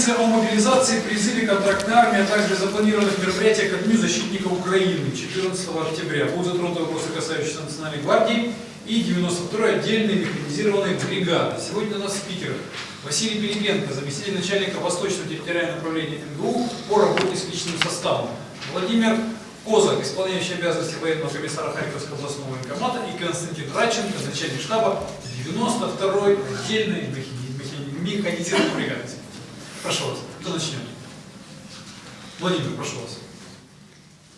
Информация о мобилизации, призыве контрактной армии, а также запланированных мероприятиях ко Дню защитников Украины 14 октября. Будут затронуты вопросы, касающиеся Национальной гвардии и 92-й отдельной механизированной бригады. Сегодня у нас спикер Василий Пилипенко, заместитель начальника Восточного территориального управления МГУ по работе с личным составом. Владимир Козак, исполняющий обязанности военного комиссара Харьковского областного военкомата, и Константин Радченко, начальник штаба 92-й отдельной механизированной бригады. Прошу вас, кто начнет? Владимир, прошу вас.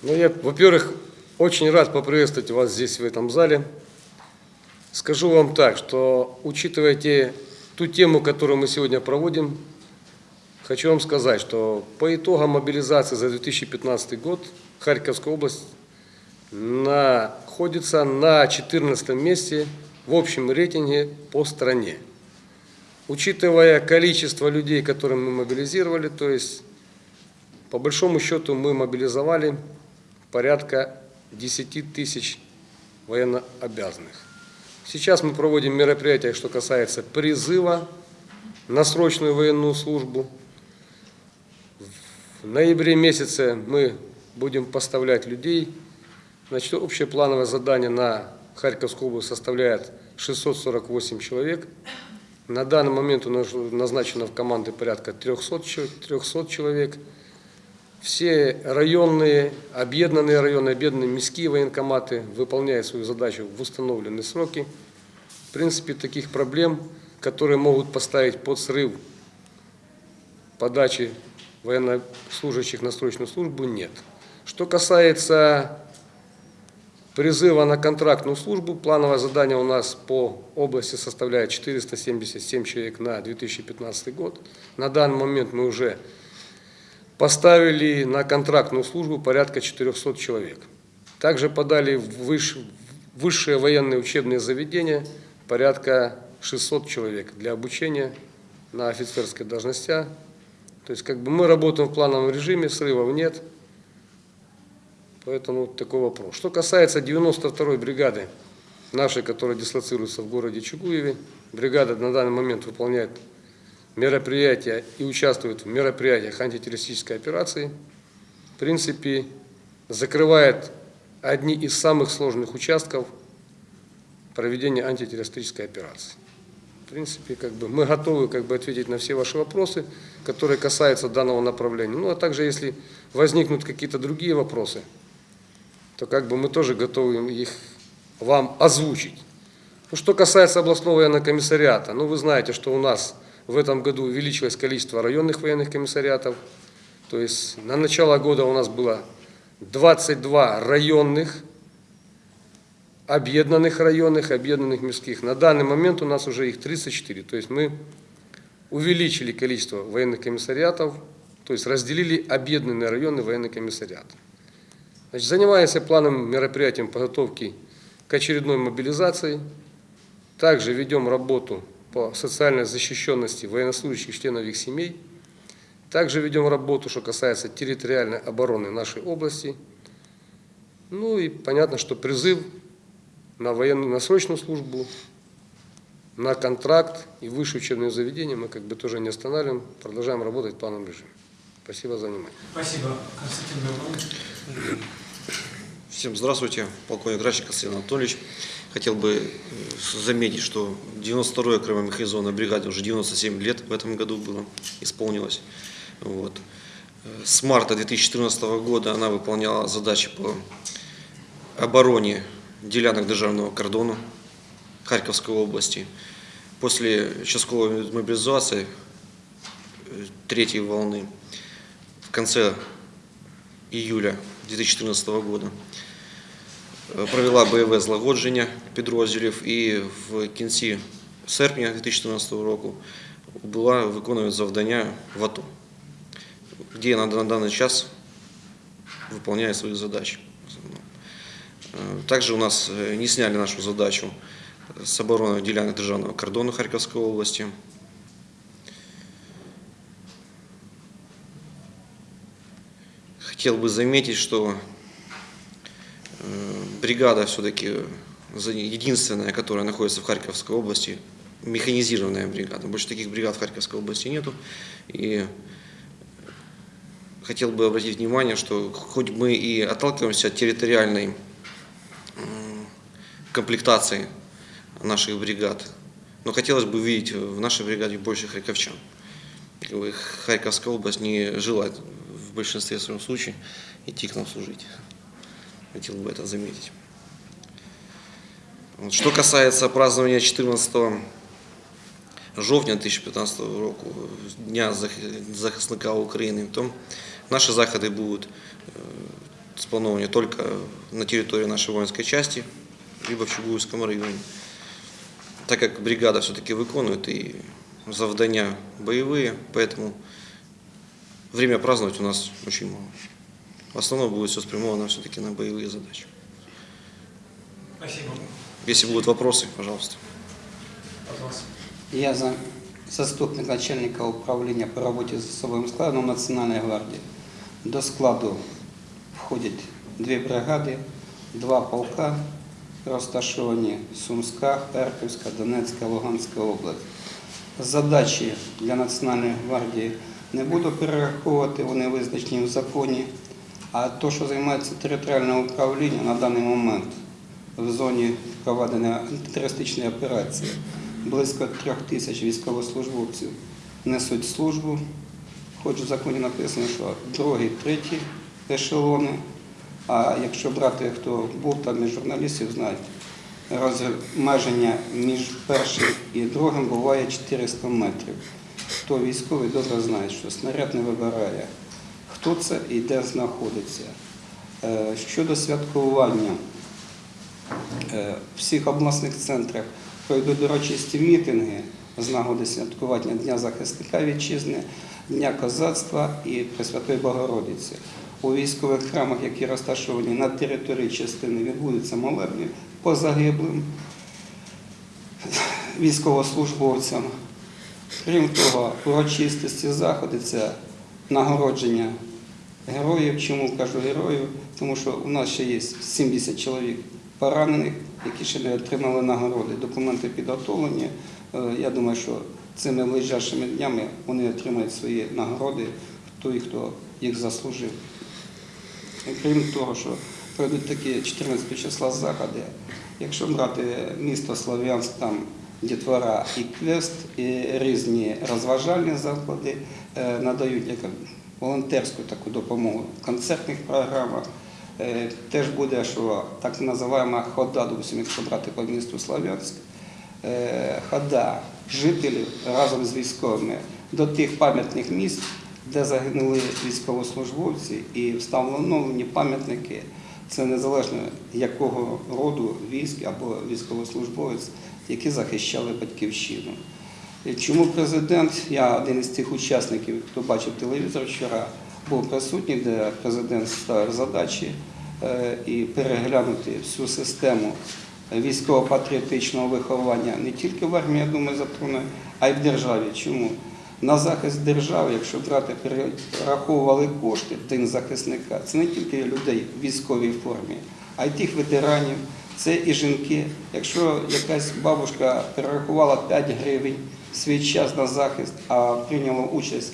Ну, я, во-первых, очень рад поприветствовать вас здесь, в этом зале. Скажу вам так, что учитывая те, ту тему, которую мы сегодня проводим, хочу вам сказать, что по итогам мобилизации за 2015 год Харьковская область находится на 14 месте в общем рейтинге по стране. Учитывая количество людей, которые мы мобилизировали, то есть по большому счету мы мобилизовали порядка 10 тысяч военнообязанных. Сейчас мы проводим мероприятия, что касается призыва на срочную военную службу. В ноябре месяце мы будем поставлять людей. Значит, общее плановое задание на Харьковскую область составляет 648 человек. На данный момент у нас назначено в команды порядка 300, 300 человек. Все районные, объединенные районы, объединенные мирские военкоматы выполняют свою задачу в установленные сроки. В принципе, таких проблем, которые могут поставить под срыв подачи военнослужащих на срочную службу, нет. Что касается призыва на контрактную службу, плановое задание у нас по области составляет 477 человек на 2015 год. На данный момент мы уже поставили на контрактную службу порядка 400 человек. Также подали в высшие военные учебные заведения порядка 600 человек для обучения на офицерской должности. То есть как бы мы работаем в плановом режиме, срывов нет. Поэтому такой вопрос. Что касается 92-й бригады, нашей, которая дислоцируется в городе Чугуеве, бригада на данный момент выполняет мероприятия и участвует в мероприятиях антитеррористической операции. В принципе, закрывает одни из самых сложных участков проведения антитеррористической операции. В принципе, как бы мы готовы как бы, ответить на все ваши вопросы, которые касаются данного направления. Ну, а также, если возникнут какие-то другие вопросы, то как бы мы тоже готовы их вам озвучить. Ну, что касается областного военного комиссариата, ну вы знаете, что у нас в этом году увеличилось количество районных военных комиссариатов. То есть на начало года у нас было 22 районных, объединенных районных, объединенных мирских. На данный момент у нас уже их 34. То есть мы увеличили количество военных комиссариатов, то есть разделили объединенные районы военный комиссариат. Значит, занимаемся планом мероприятием подготовки к очередной мобилизации. Также ведем работу по социальной защищенности военнослужащих членов их семей. Также ведем работу, что касается территориальной обороны нашей области. Ну и понятно, что призыв на военную, на срочную службу, на контракт и высшее учебное заведение мы как бы тоже не останавливаем, продолжаем работать в плановом режиме. Спасибо за внимание. Спасибо, Константин Гаврилович. Всем здравствуйте, полковник Рачик Константин Анатольевич. Хотел бы э, заметить, что 92-я окремо механизованная бригада уже 97 лет в этом году было, исполнилось. Вот. С марта 2014 года она выполняла задачи по обороне делянок державного кордона Харьковской области. После частковой мобилизации э, третьей волны в конце июля 2014 года Е, провела бойове злагодження підрозділів і в кінці серпня 2014 року була виконує завдання в АТО, де на даний час выполняет свои задачи. Е, также у нас е, не сняли нашу задачу с обороны делянок державного кордона Харьковской области. Хотел бы заметить, что бригада все-таки единственная, которая находится в Харьковской области, механизированная бригада. Больше таких бригад в Харьковской области нету. И хотел бы обратить внимание, что хоть мы и отталкиваемся от территориальной комплектации наших бригад, но хотелось бы видеть в нашей бригаде больше харьковчан. Харьковская область не желает в большинстве своем случаев идти к нам служить. Хотел бы это заметить. Вот. Что касается празднования 14 жовтня 2015 року, Дня зах- захисника України, то наші заходи будуть е, сплановані тільки на території нашої воїнської частини, либо в Чугуївському районі. Так как бригада все-таки выполняет и завдання боевые, поэтому время праздновать у нас очень мало. В основном будет все спрямовано все-таки на боевые задачи. Спасибо. Если будут вопросы, пожалуйста. От вас. Я за заступник начальника управління по роботі з особовим складом Національної гвардії. До складу входять дві бригади, два полка, розташовані Сумська, Харківська, Донецька, Луганська область. Задачі для Національної гвардії не буду перераховувати, вони визначені в законі. А то, що займається територіальне управління на даний момент в зоні проведення антитерористичної операції, близько трьох тисяч військовослужбовців несуть службу. Хоч в законі написано, що другий, третій ешелони. А якщо брати, хто був там із журналістів, знають, розмеження між першим і другим буває 400 метрів. Хто військовий добре знає, що снаряд не вибирає, хто це і де знаходиться. Е, Щодо святкування, е, в всіх обласних центрах пройдуть урочисті мітинги з нагоди святкування Дня захисника вітчизни, Дня козацтва і Пресвятої Богородиці. У військових храмах, які розташовані на території частини, відбудуться молебні по загиблим військовослужбовцям. Крім того, урочистості заходи це нагородження героїв. Чому кажу героїв? Тому що у нас ще є 70 чоловік поранених, які ще не отримали нагороди. Документи підготовлені. Е, Я думаю, що цими ближайшими днями вони отримають свої нагороди, той, хто їх заслужив. Крім того, що пройдуть такі 14 числа заходи, якщо брати місто Слов'янськ, там дітвора і квест, і різні розважальні заклади е, надають як волонтерську таку допомогу в концертних програмах. Е, Теж буде, що так називаємо хода, допустим, якщо брати по місту Слов'янськ, е, хода жителів разом з військовими до тих пам'ятних місць, де загинули військовослужбовці, і встановлені пам'ятники. Це незалежно якого роду військ або військовослужбовець, які захищали батьківщину. Чому президент, я один із тих учасників, хто бачив телевізор вчора, був присутній, де президент ставив задачі е, і переглянути всю систему військово-патріотичного виховання не тільки в армії, я думаю, затроне, а й в державі. Чому? На захист держави, якщо брати, перераховували кошти в день захисника, це не тільки людей в військовій формі, а й тих ветеранів, це і жінки. Якщо якась бабушка перерахувала 5 гривень свій час на захист, а прийняла участь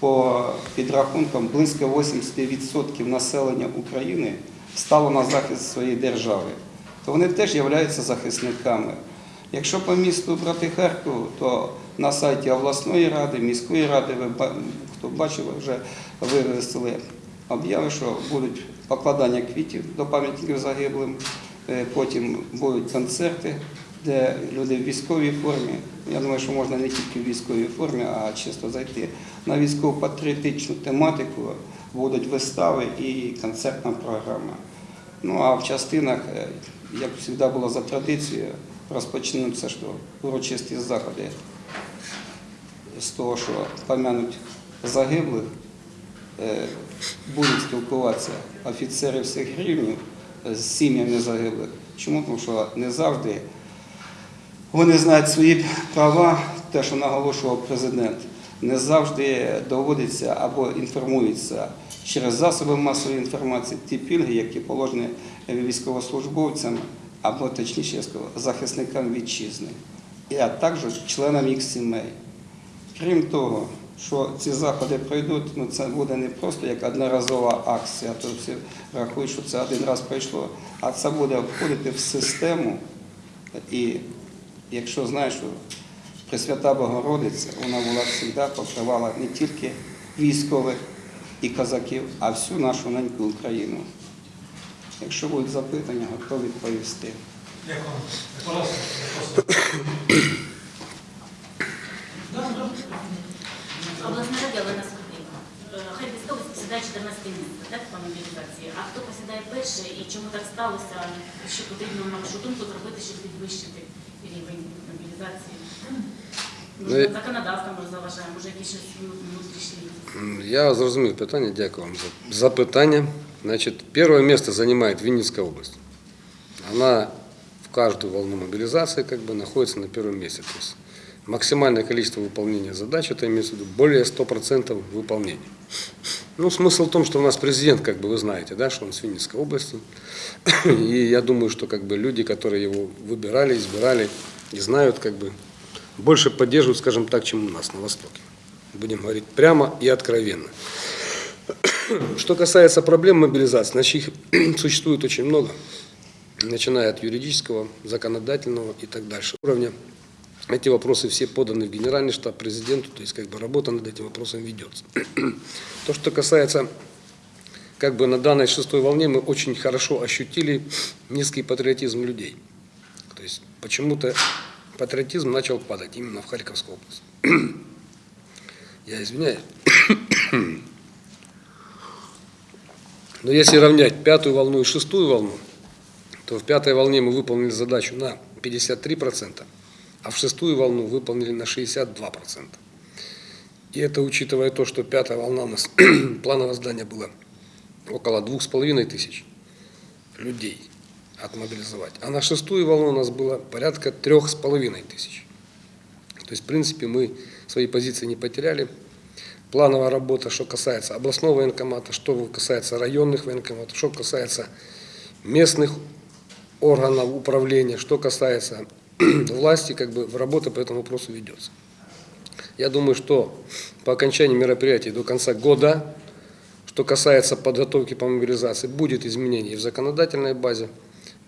по підрахункам близько 80% населення України стало на захист своєї держави, то вони теж являються захисниками. Якщо по місту брати Харкову, то на сайті обласної ради, міської ради, ви хто бачив, вже вивесили обяви, що будуть покладання квітів до пам'ятників загиблим, потім будуть концерти, де люди в військовій формі. Я думаю, що можна не тільки в військовій формі, а чисто зайти на військово-патріотичну тематику, будуть вистави і концертна програма. Ну а в частинах, е, як завжди було за традицією, розпочнуться що урочисті заходи з того, що помянуть загиблих, е, будуть спілкуватися офіцери всіх рівнів з сім'ями загиблих. Чому? Тому що не завжди вони знають свої права, те, що наголошував президент, не завжди доводиться або інформується через засоби масової інформації ті пільги, які положені військовослужбовцям, або точніше захисникам вітчизни. а також членам їх сімей. Крім того, що ці заходи пройдуть, ну це буде не просто як одноразова акція, то всі рахують, що це один раз пройшло, а це буде входити в систему. І якщо знаєш, що Пресвята Богородиця, вона була завжди покривала не тільки військових і козаків, а всю нашу неньку Україну. Якщо будуть запитання, готові відповісти. Дякую. Обласна рада Олена Скотника. Хай військовий посідає 14 місце, так, по мобілізації. А хто посідає перше і чому так сталося, що потрібно, на вашу думку, зробити, щоб підвищити рівень мобілізації? Може, Ну, законодавство може заважає, може якісь щось внутрішні. М, Я зрозумів питання, дякую вам за запитання. Значит, первое место занимает Винницкая область. Она в каждую волну мобилизации как бы находится на первом месте. То есть максимальное количество выполнения задач, это имеется в виду более 100% выполнения. Ну, смысл в том, что у нас президент, как бы вы знаете, да, что он с Винницкой области. И я думаю, что как бы люди, которые его выбирали, избирали и знают, как бы больше поддерживают, скажем так, чем у нас на Востоке. Будем говорить прямо и откровенно. Что касается проблем мобилизации, значит, их существует очень много, начиная от юридического, законодательного и так дальше уровня. Эти вопросы все поданы в Генеральный штаб президенту, то есть как бы работа над этим вопросом ведется. То, что касается как бы на данной шестой волне мы очень хорошо ощутили низкий патриотизм людей. То есть почему-то патриотизм начал падать именно в Харьковской области. Я извиняюсь. Но если равнять пятую волну и шестую волну, то в пятой волне мы выполнили задачу на 53%, а в шестую волну выполнили на 62%. И это учитывая то, что пятая волна у нас плановое здание было около двух с половиной тысяч людей отмобилизовать. А на шестую волну у нас было порядка трех с половиной тысяч. То есть, в принципе, мы свои позиции не потеряли. Плановая работа, что касается областного военкомата, что касается районных военкоматов, что касается местных органов управления, что касается власти, как бы работа по этому вопросу ведется. Я думаю, что по окончании мероприятий до конца года, что касается подготовки по мобилизации, будет изменение в законодательной базе,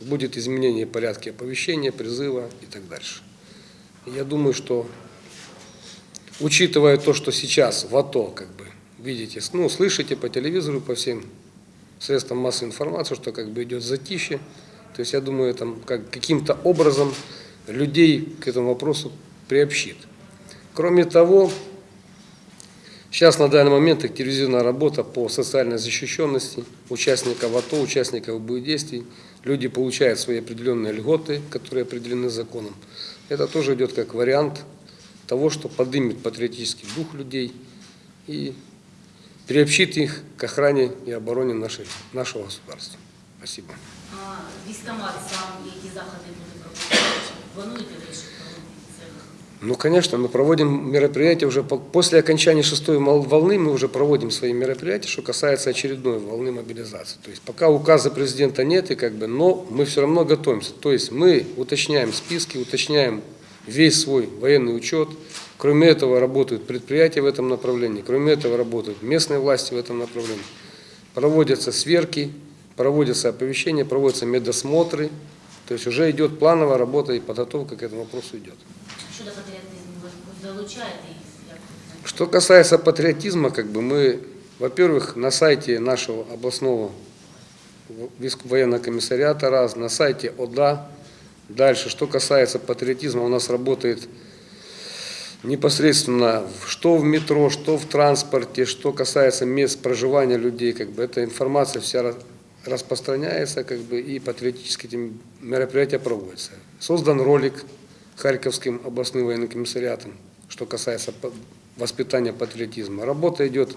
будет изменение порядка оповещения, призыва и так дальше. Я думаю, что учитывая то, что сейчас в АТО, как бы, видите, ну, слышите по телевизору, по всем средствам массовой информации, что как бы идет затишье, то есть я думаю, там как, каким-то образом людей к этому вопросу приобщит. Кроме того, сейчас на данный момент активизирована работа по социальной защищенности участников АТО, участников боевых действий. Люди получают свои определенные льготы, которые определены законом. Это тоже идет как вариант того, что поднимет патриотический дух людей и приобщит их к охране и обороне нашей, нашего государства. Спасибо. А військомат сам які заходи буде Ну, конечно, мы проводим мероприятия уже по- после окончания шестой волны, мы уже проводим свои мероприятия, что касается очередной волны мобилизации. То есть пока указа президента нет, и как бы, но мы все равно готовимся. То есть мы уточняем списки, уточняем весь свой военный учет. Кроме этого работают предприятия в этом направлении, кроме этого работают местные власти в этом направлении. Проводятся сверки, проводятся оповещения, проводятся медосмотры. То есть уже идет плановая работа и подготовка к этому вопросу идет. Щодо патріотизму, ви ви залучаєте їх? Як ви Что касается патриотизма, как бы мы, во-первых, на сайте нашего областного войск- военного комиссариата раз, на сайте ОДА. Дальше, что касается патриотизма, у нас работает непосредственно в- что в метро, что в транспорте, что касается мест проживания людей, как бы эта информация вся ра- распространяется, как бы и патриотические мероприятия проводятся. Создан ролик Харьковским областным военным комиссариатом, что касается воспитания патриотизма. Работа идет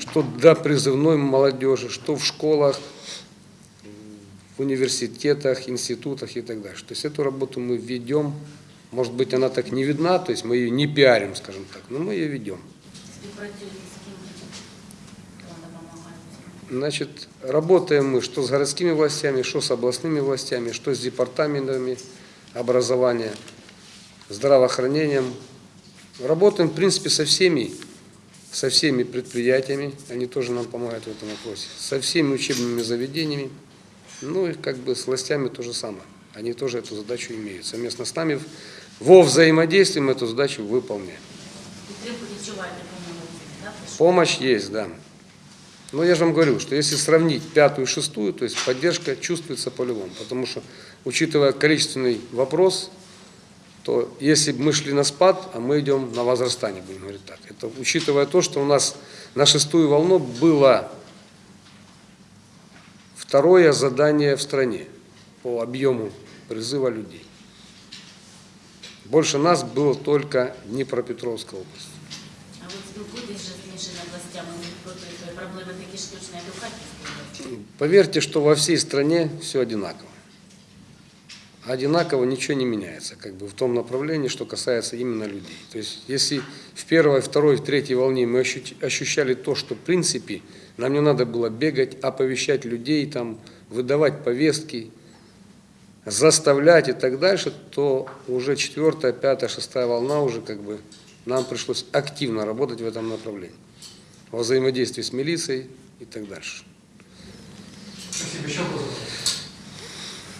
что до призывной молодежи, что в школах, в университетах, институтах и так дальше. То есть эту работу мы ведем. Может быть, она так не видна, то есть мы ее не пиарим, скажем так, но мы ее ведем. Значит, работаем мы что с городскими властями, что с областными властями, что с департаментами образования. здравоохранением. Работаем, в принципе, со всеми, со всеми предприятиями, они тоже нам помогают в этом вопросе, со всеми учебными заведениями, ну и как бы с властями то же самое. Они тоже эту задачу имеют. Совместно с нами во взаимодействии мы эту задачу выполняем. Підтримку відчуваєте по-моєму, так? Помощь есть, да. Но я же вам говорю, что если сравнить пятую и шестую, то есть поддержка чувствуется по-любому. Потому что, учитывая количественный вопрос, то если бы мы шли на спад, а мы идем на возрастание, будем говорить так. Это учитывая то, что у нас на шестую волну было второе задание в стране по объему призыва людей. Больше нас было только Днепропетровская область. А ви Поверьте, что во всей стране все одинаково. Одинаково ничего не меняется, как бы в том направлении, что касается именно людей. То есть, если в первой, второй, третьей волне мы ощу- ощущали то, что в принципе нам не надо было бегать, оповещать людей, там, выдавать повестки, заставлять и так дальше, то уже четвертая, пятая, шестая волна уже как бы нам пришлось активно работать в этом направлении. Во взаимодействии с милицией и так дальше. Спасибо. Еще вопрос?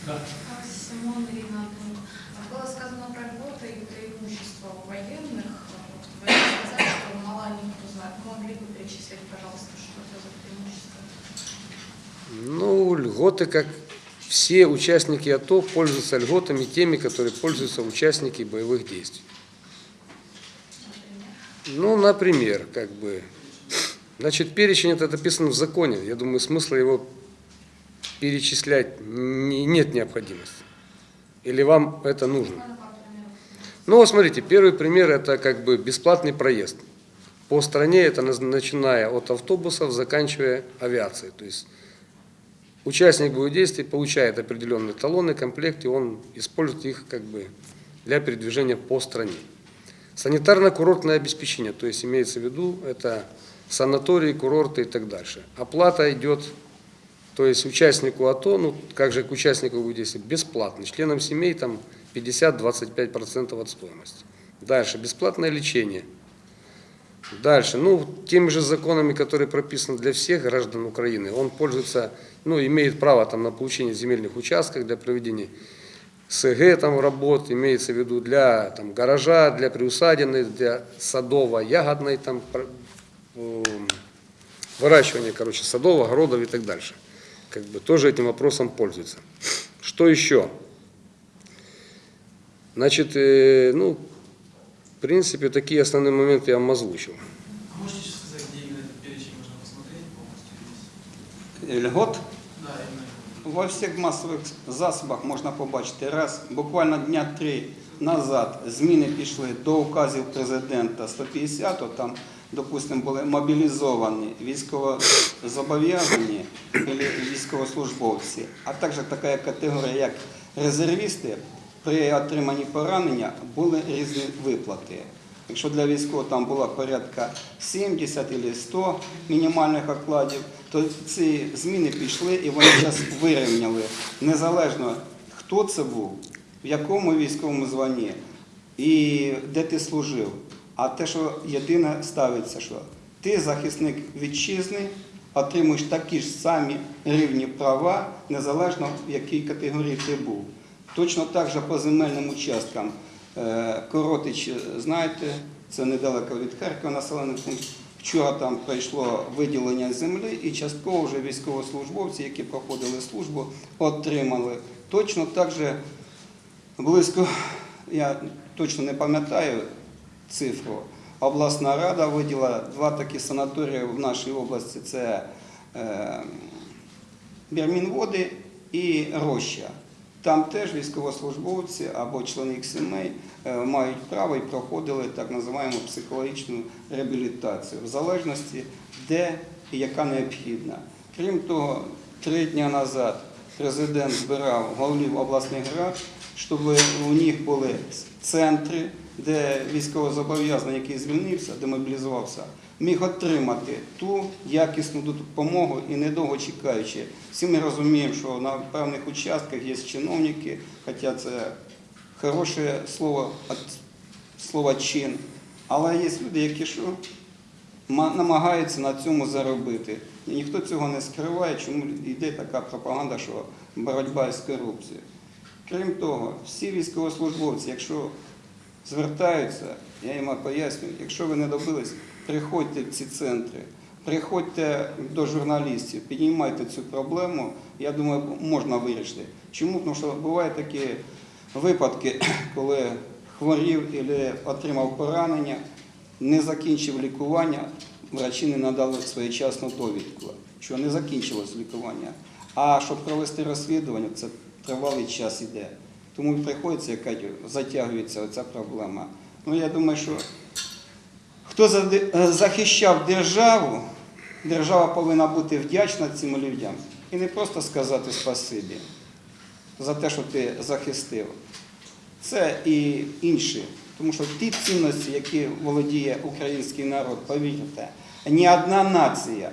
Да. Симон Ирина Антонова. Было сказано про льготы и преимущества у военных. Вот Вы сказали, что мало никто знает. Могли бы перечислить, пожалуйста, что это за преимущество? Ну, льготы, как все участники АТО, пользуются льготами теми, которые пользуются участники боевых действий. Ну, например, как бы, значит, перечень это написано в законе. Я думаю, смысла его перечислять не- нет необходимости. Или вам это нужно? Ну, смотрите, первый пример это как бы бесплатный проезд. По стране это начиная от автобусов, заканчивая авиацией. То есть участник боевых действий получает определенные талоны, комплекты, он использует их как бы для передвижения по стране. Санитарно-курортное обеспечение, то есть имеется в виду это санатории, курорты и так дальше. Оплата идет, то есть участнику АТО, ну как же к участнику боевых действий, бесплатно. Членам семей там 50-25% от стоимости. Дальше, бесплатное лечение. Дальше, ну, теми же законами, которые прописаны для всех граждан Украины, он пользуется, ну, имеет право там на получение земельных участков для проведения СГ там работ, имеется в виду для там, гаража, для приусадебной, для садово-ягодной там выращивания, короче, садов, огородов и так дальше. Как бы тоже этим вопросом пользуется. Что еще? Значит, э, ну, в принципе, такие основные моменты я вам озвучил. А можете сейчас сказать, где именно этот перечень можно посмотреть полностью? весь? Льгот Да, именно. Во всіх масових засобах можна побачити раз, буквально дня три назад зміни пішли до указів президента 150, там, допустимо, були мобілізовані військовозобов'язані військовослужбовці, а також така категорія, як резервісти, при отриманні поранення були різні виплати. Якщо для військового там було порядка 70 або 100 мінімальних окладів, то ці зміни пішли і вони зараз вирівняли. Незалежно хто це був, в якому військовому званні і де ти служив. А те, що єдине ставиться, що ти захисник вітчизни, отримуєш такі ж самі рівні права, незалежно в якій категорії ти був. Точно так же по земельним участкам. Е, Коротич, знаєте, це недалеко від Харкова населений пункт. Вчора там пройшло виділення землі і частково вже військовослужбовці, які проходили службу, отримали. Точно так же близько, я точно не пам'ятаю цифру, обласна рада виділа два такі санаторії в нашій області. Це е, Бірмінводи і Роща. Там теж військовослужбовці або члени їх сімей е, мають право і проходили так називаємо психологічну реабілітацію, в залежності де і яка необхідна. Крім того, три дні назад президент збирав голів обласних рад, щоб у них були центри, де військовозобов'язаний, який звільнився, демобілізувався, міг отримати ту якісну допомогу і недовго чекаючи. Всі ми розуміємо, що на певних участках є чиновники, хоча це хороше слово, от слова чин. Але є люди, які що намагаються на цьому заробити. І ніхто цього не скриває, чому йде така пропаганда, що боротьба з корупцією. Крім того, всі військовослужбовці, якщо звертаються, я їм пояснюю, якщо ви не добились, приходьте в ці центри, приходьте до журналістів, піднімайте цю проблему, я думаю, можна вирішити. Чому? Тому що бувають такі випадки, коли хворів або отримав поранення, не закінчив лікування, врачі не надали своєчасну довідку, що не закінчилось лікування. А щоб провести розслідування, це тривалий час іде. Тому і приходиться, як кажуть, затягується ця проблема. Ну я думаю, що хто е, захищав державу, держава повинна бути вдячна цим людям і не просто сказати спасибі за те, що ти захистив. Це і інші. Тому що ті цінності, які володіє український народ, повірте, ні одна нація.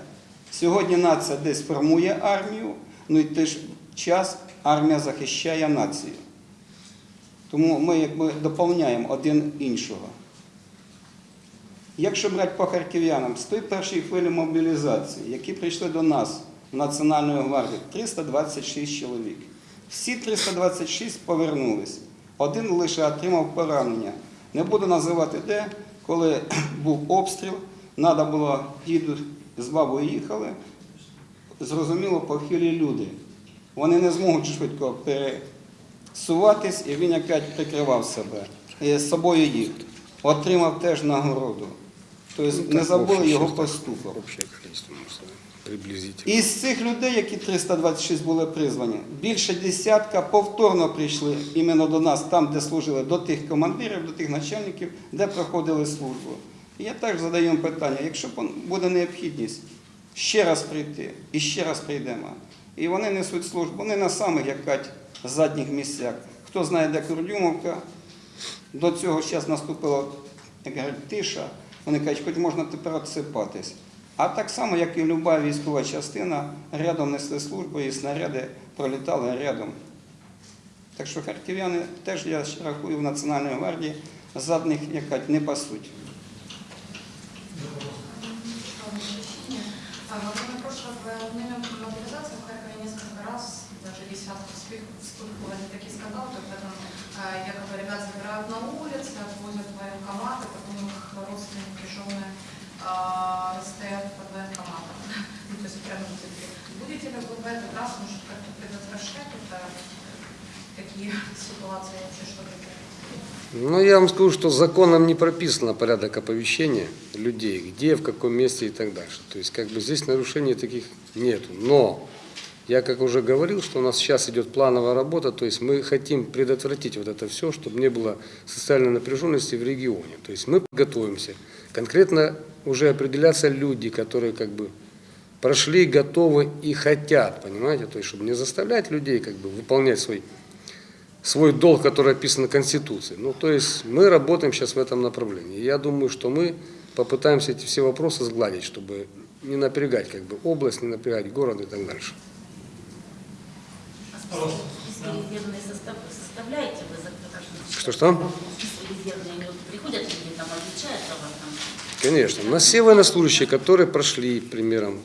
Сьогодні нація десь формує армію, ну і в той ж час армія захищає націю. Тому ми якби доповняємо один іншого. Якщо брати по харків'янам, з тої першої хвилі мобілізації, які прийшли до нас в Національну гвардію, 326 чоловік. Всі 326 повернулись. Один лише отримав поранення. Не буду називати де, коли був обстріл, треба було діду з бабою їхали. Зрозуміло, похилі люди. Вони не зможуть швидко пересуватись, і він якось прикривав себе. І з собою їх. Отримав теж нагороду. Тобто не забули його поступок. Приблизительно. Із цих людей, які 326 були призвані, більше десятка повторно прийшли іменно до нас, там, де служили, до тих командирів, до тих начальників, де проходили службу. І я також задаю питання, якщо буде необхідність ще раз прийти і ще раз прийдемо. І вони несуть службу не на самих як кажуть, задніх місцях. Хто знає, де Курдюмовка, до цього зараз наступила як кажуть, тиша. Вони кажуть, хоч можна тепер відсипатись. А так само, як і люба військова частина, рядом несли службу і снаряди пролітали рядом. Так що харків'яни теж, я рахую, в Національній гвардії задних як кажуть, не пасуть. А, вспых- вспыхивали такие скандалы, то когда а, якобы ребят забирают на улице, отвозят в военкоматы, потом их родственники, жены а, стоят под военкоматом. Ну, то есть прямо. Будете ли вы в этот раз, может, как-то предотвращать это, такие ситуации вообще, что это? Ну, я вам скажу, что законом не прописано порядок оповещения людей, где, в каком месте и так дальше. То есть, как бы здесь нарушений таких нету. Но, я как уже говорил, что у нас сейчас идет плановая работа, то есть мы хотим предотвратить вот это все, чтобы не было социальной напряженности в регионе. То есть мы готовимся. Конкретно уже определяться люди, которые как бы прошли, готовы и хотят, понимаете? То есть, чтобы не заставлять людей как бы выполнять свой свой долг, который описан в Конституции. Ну, то есть мы работаем сейчас в этом направлении. Я думаю, что мы попытаемся эти все вопросы сгладить, чтобы не напрягать как бы область, не напрягать город и так дальше. А резервные состав, составляете вы за Что, что? Списки резервные, приходят люди там, отвечают о вас там. Конечно. У нас все военнослужащие, которые прошли примером,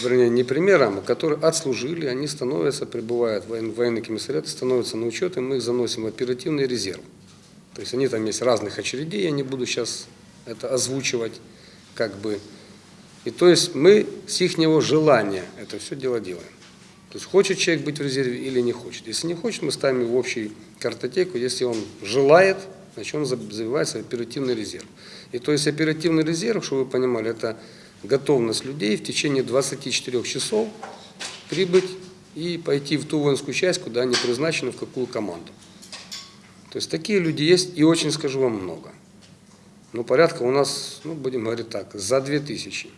вернее, не примером, а которые отслужили, они становятся, прибывают в воен- военный комиссариат, становятся на учет, и мы их заносим в оперативный резерв. То есть они там есть разных очередей, я не буду сейчас это озвучивать, как бы. И то есть мы с их желания это все дело делаем. То есть хочет человек быть в резерве или не хочет. Если не хочет, мы ставим его в общую картотеку. Если он желает, значит он заб- забивается в оперативный резерв. И то есть оперативный резерв, чтобы вы понимали, это готовность людей в течение 24 часов прибыть и пойти в ту воинскую часть, куда они призначены, в какую команду. То есть такие люди есть, и очень скажу вам много. Ну, порядка у нас, ну, будем говорить так, за 2000.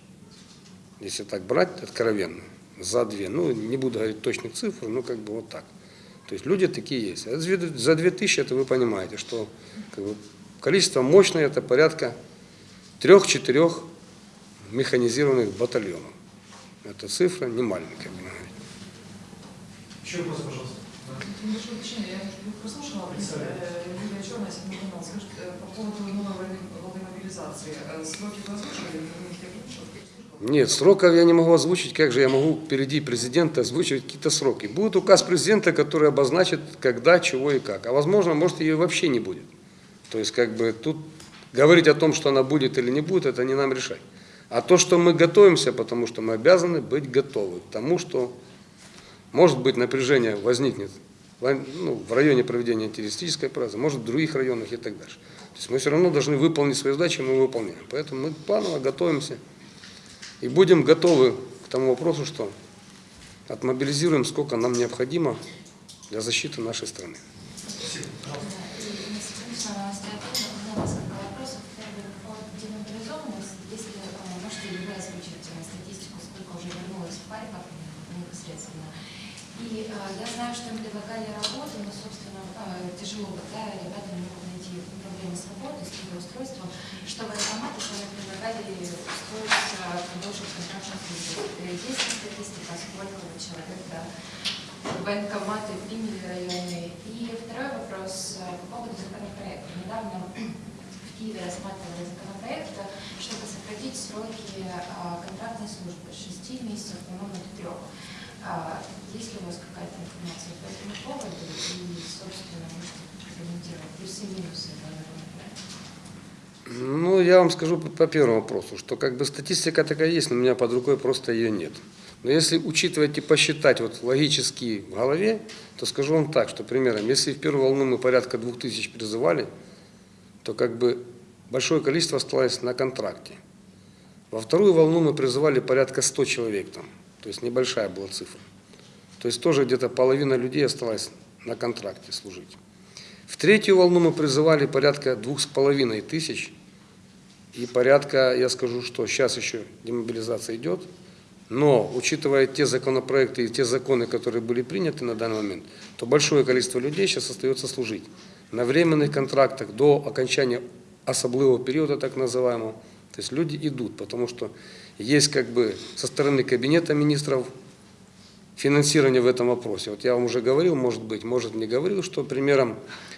Если так брать откровенно, за две. Ну, не буду говорить точных цифр, ну, как бы вот так. То есть люди такие есть. А за 2000 это вы понимаете, что как бы, количество мощное, это порядка трех-четырех механизированных батальонов. Это цифра не маленькая, будем говорить. Еще вопрос, пожалуйста. Небольшое уточнение. Я прослушала. Юлия Черная, канал. Скажите, э, по поводу новой волны мобилизации. Э, Сроки вы озвучили? Нет, сроков я не могу озвучить, как же я могу впереди президента озвучивать какие-то сроки. Будет указ президента, который обозначит, когда, чего и как. А возможно, может ее вообще не будет. То есть, как бы тут говорить о том, что она будет или не будет, это не нам решать. А то, что мы готовимся, потому что мы обязаны быть готовы к тому, что может быть напряжение возникнет ну, в районе проведения террористической операции, может в других районах и так дальше. То есть мы все равно должны выполнить свои задачи, мы выполняем. Поэтому мы планово готовимся. И будем готовы к тому вопросу, что отмобилизируем, сколько нам необходимо для защиты нашей страны. я знаю, что им предлагали работу, но, собственно, тяжело, да, ребята не могут найти проблемы с работой, с трудоустройством. Что военкоматы сами предлагали устроиться на больших контрактных службах. Э, Есть статистика, сколько человек, да, военкоматы приняли районные? И второй вопрос э, по поводу законопроекта. Недавно в Киеве рассматривали законопроект, э, чтобы сократить сроки э, контрактной службы с 6 месяцев, по-моему, до 3. А, Есть ли у вас какая-то информация по этому поводу? И, собственно, можете прокомментировать плюсы и минусы этого? Ну, я вам скажу по, по первому вопросу, что как бы статистика такая есть, но у меня под рукой просто ее нет. Но если учитывать и посчитать вот логически в голове, то скажу вам так, что примером, если в первую волну мы порядка двух тысяч призывали, то как бы большое количество осталось на контракте. Во вторую волну мы призывали порядка 100 человек там, то есть небольшая была цифра. То есть тоже где-то половина людей осталась на контракте служить. В третью волну мы призывали порядка двух с половиной тысяч, и порядка, я скажу, что сейчас еще демобилизация идет, но учитывая те законопроекты и те законы, которые были приняты на данный момент, то большое количество людей сейчас остается служить на временных контрактах до окончания особливого периода, так называемого. То есть люди идут, потому что есть как бы со стороны Кабинета министров финансирование в этом вопросе. Вот я вам уже говорил, может быть, может не говорил, что примером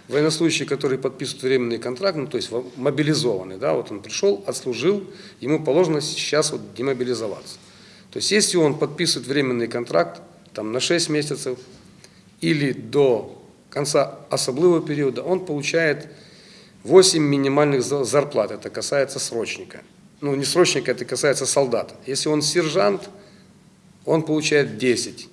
военнослужащий, который подписывает временный контракт, ну то есть мобилизованный, да, вот он пришел, отслужил, ему положено сейчас вот демобилизоваться. То есть если он подписывает временный контракт там на 6 месяцев или до конца особливого периода, он получает 8 минимальных зарплат. Это касается срочника. Ну, не срочника, это касается солдата. Если он сержант, он получает 10.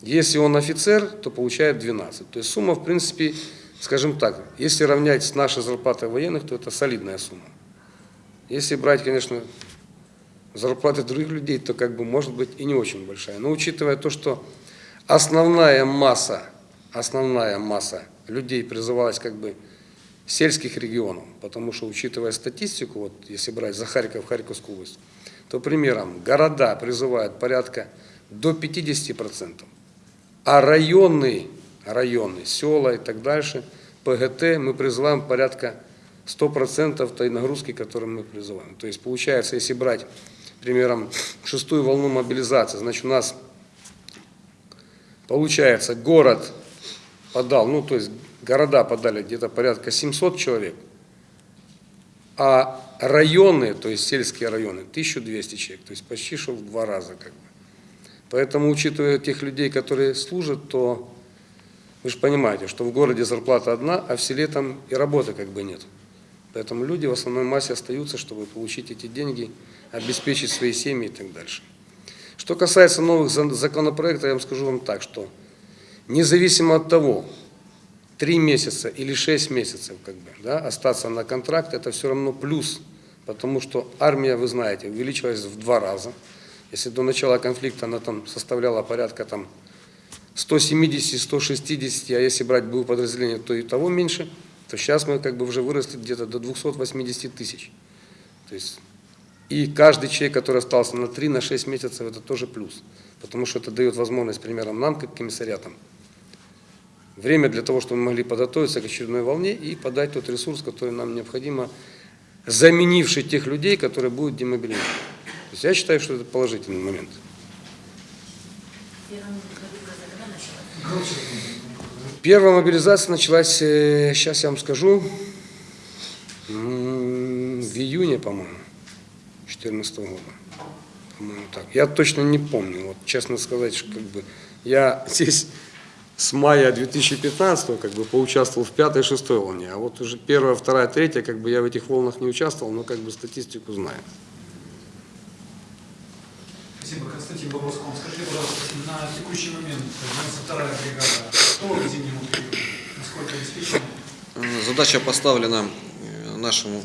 Если он офицер, то получает 12. То есть сумма, в принципе, скажем так, если равнять с нашей зарплатой военных, то это солидная сумма. Если брать, конечно, зарплаты других людей, то как бы может быть и не очень большая. Но учитывая то, что основная масса, основная масса людей призывалась как бы сельских регионов, потому что, учитывая статистику, вот если брать за Харьков, Харьковскую область, то, примером, города призывают порядка до 50%, а районы, районы, села и так дальше, ПГТ мы призываем порядка 100% той нагрузки, которую мы призываем. То есть, получается, если брать, примером, шестую волну мобилизации, значит, у нас, получается, город подал, ну, то есть, города подали где-то порядка 700 человек, а районы, то есть сельские районы, 1200 человек, то есть почти что в два раза как бы. Поэтому, учитывая тех людей, которые служат, то вы же понимаете, что в городе зарплата одна, а в селе там и работы как бы нет. Поэтому люди в основной массе остаются, чтобы получить эти деньги, обеспечить свои семьи и так дальше. Что касается новых законопроектов, я вам скажу вам так, что независимо от того, три месяца или шесть месяцев как бы, да, остаться на контракт, это все равно плюс, потому что армия, вы знаете, увеличилась в два раза. Если до начала конфликта она там составляла порядка там 170-160, а если брать было подразделение, то и того меньше, то сейчас мы как бы уже выросли где-то до 280 тысяч. То есть, и каждый человек, который остался на 3-6 месяцев, это тоже плюс, потому что это дает возможность, примером, нам, как комиссариатам, время для того, чтобы мы могли подготовиться к очередной волне и подать тот ресурс, который нам необходимо, заменивший тех людей, которые будут демобилизированы. То есть я считаю, что это положительный момент. Первая мобилизация началась, сейчас я вам скажу, в июне, по-моему, 2014 года. По-моему, так. Я точно не помню. Вот, честно сказать, что, как бы, я здесь с мая 2015 как бы поучаствовал в пятой, шестой волне, а вот уже первая, вторая, третья, как бы я в этих волнах не участвовал, но как бы статистику знаю. Спасибо, Константин. Вам. Скажите, пожалуйста, на текущий момент 92-я бригада, что к зимнему периоду? Насколько обеспечена? Е, Задача поставлена е, нашему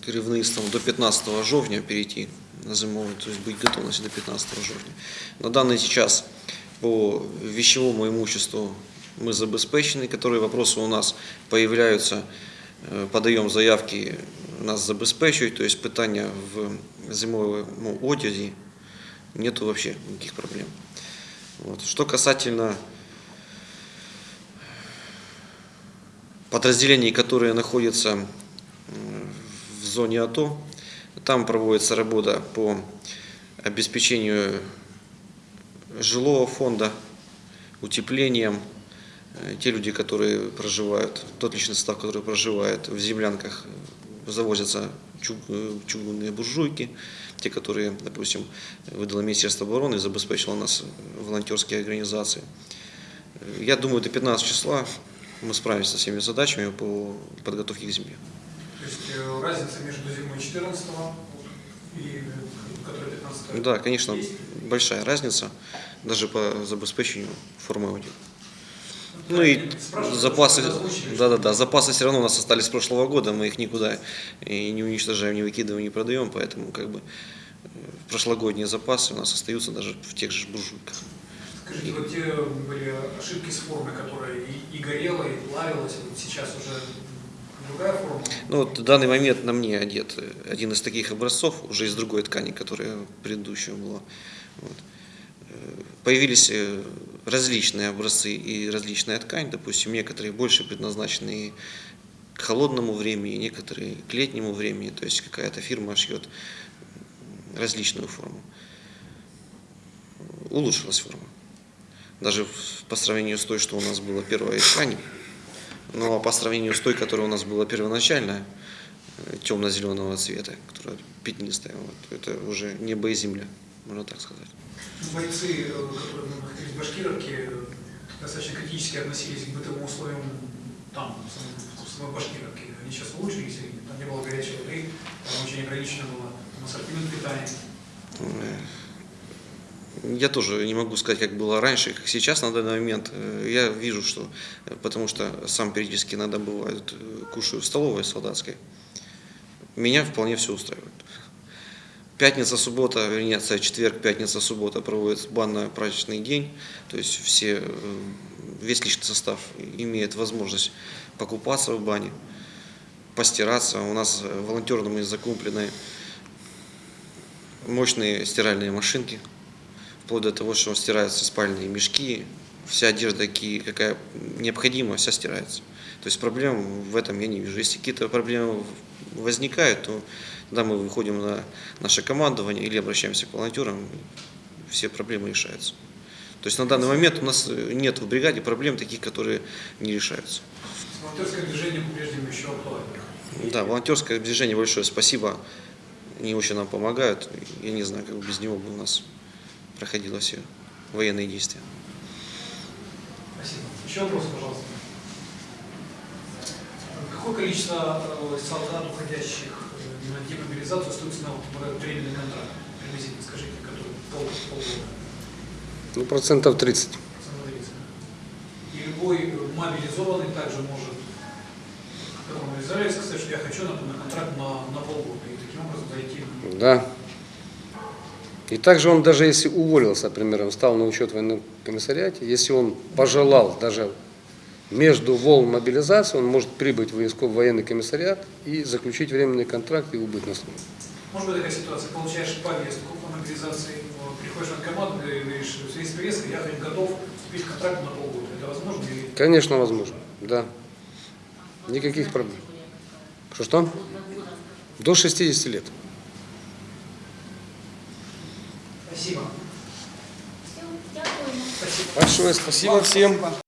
керівництвом до 15 жовтня перейти на зимовий, то есть быть готовностью до 15 жовтня. На данный час по вещевому имуществу мы забезпечены, которые вопросы у нас появляются, е, подаем заявки, нас забезпечують, то есть питання в зимовому одязі нету вообще никаких проблем. Вот. Что касательно подразделений, которые находятся в зоне АТО. Там проводится работа по обеспечению жилого фонда, утеплением. Э, Те люди, которые проживают, тот личный состав, который проживает в землянках, э, завозятся э, чугунные буржуйки, те, которые, допустим, выдало Министерство обороны и забеспечило нас волонтерские организации. Я думаю, до 15 числа мы справимся со всеми задачами по подготовке к зиме. То есть разница между зимой 14 и э, которая 15 Да, конечно, Есть? большая разница даже по забеспечению формы одежды. Ну и Спрашиваю, запасы, да, да, да, запасы все равно у нас остались с прошлого года, мы их никуда и не уничтожаем, не выкидываем, не продаем, поэтому как бы э, прошлогодние запасы у нас остаются даже в тех же буржуйках. Скажите, вот те были ошибки с формой, которая и, и горела, и плавилась, вот сейчас уже Ну вот в данный момент на мне одет один из таких образцов, уже из другой ткани, которая предыдущая была. Вот. Э, Появились э, различные образцы и различная ткань, допустим, некоторые больше предназначены к холодному времени, некоторые к летнему времени, то есть какая-то фирма шьет различную форму. Улучшилась форма. Даже по сравнению с той, что у нас была первая ткань, но по сравнению с той, которая у нас была первоначально, темно-зеленого цвета, которая пятнистая, вот, это уже небо и земля, можно так сказать. Бойцы, э, в Башкировке, э, достаточно критически относились к бытовым условиям там, в самой- Башкировке. Они сейчас улучшились, или там не было горячей воды, там очень ограничено было там, ассортимент питания. Я тоже не могу сказать, как было раньше, как сейчас на данный момент. Э, Я вижу, что, э, потому что сам периодически иногда бывает, э, кушаю в столовой солдатской, меня вполне все устраивает. Пятница, суббота, вернее, четверг, пятница, суббота проводится банно-праздничный день, то есть все, весь личный состав имеет возможность покупаться в бане, постираться. У нас волонтерами закуплены мощные стиральные машинки, вплоть до того, что стираются спальные мешки, вся одежда, какая необходима, вся стирается. То есть проблем в этом я не вижу. Если какие-то проблемы возникают, то тогда мы выходим на наше командование или обращаемся к волонтерам, все проблемы решаются. То есть на данный момент у нас нет в бригаде проблем таких, которые не решаются. С волонтерским движением по-прежнему еще актуально. Да, волонтерское движение большое спасибо. Они очень нам помогают. Я не знаю, как без него бы у нас проходило все военные действия. Спасибо. Еще вопрос, пожалуйста. Какое количество э, солдат, уходящих э, на демобилизацию, остаются на временный контракт? Приблизительно скажите, который пол, полгода. Ну, процентов 30. Смотрите. И любой мобилизованный также может как он израиль сказать, что я хочу на, на контракт на, на полгода. И таким образом зайти на Да. И также он даже если уволился, например, стал на учет в военном комиссариате, если он пожелал даже между волн мобилизации, он может прибыть в военско- в военный комиссариат и заключить временный контракт и убыть на службу. Может быть такая ситуация, получаешь повестку по мобилизации, приходишь в и говоришь, в связи с повесткой я готов вступить в контракт на полгода. Это возможно или Конечно, возможно, да. Никаких проблем. Что-что? До 60 лет. Спасибо. Все, дякуємо. Спасибо. Большое спасибо всем.